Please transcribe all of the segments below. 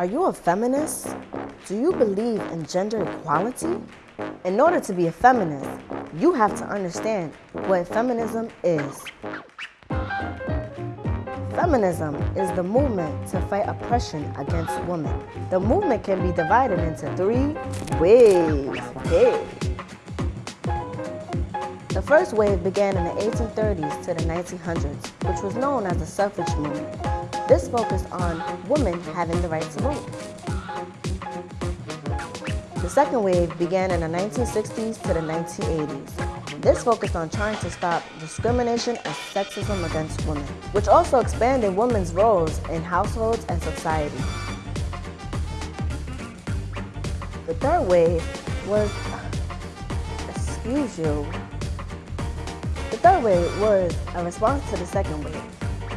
Are you a feminist? Do you believe in gender equality? In order to be a feminist, you have to understand what feminism is. Feminism is the movement to fight oppression against women. The movement can be divided into three waves. Hey. The first wave began in the 1830s to the 1900s, which was known as the suffrage movement. This focused on women having the right to vote. The second wave began in the 1960s to the 1980s. This focused on trying to stop discrimination and sexism against women, which also expanded women's roles in households and society. The third wave was, excuse you, the third wave was a response to the second wave.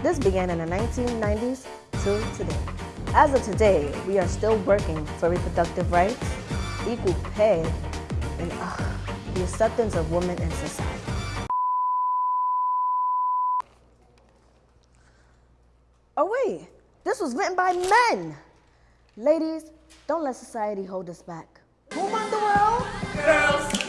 This began in the 1990s to today. As of today, we are still working for reproductive rights, equal pay, and uh, the acceptance of women in society. Oh wait, this was written by men. Ladies, don't let society hold us back. Who run the world? Girls.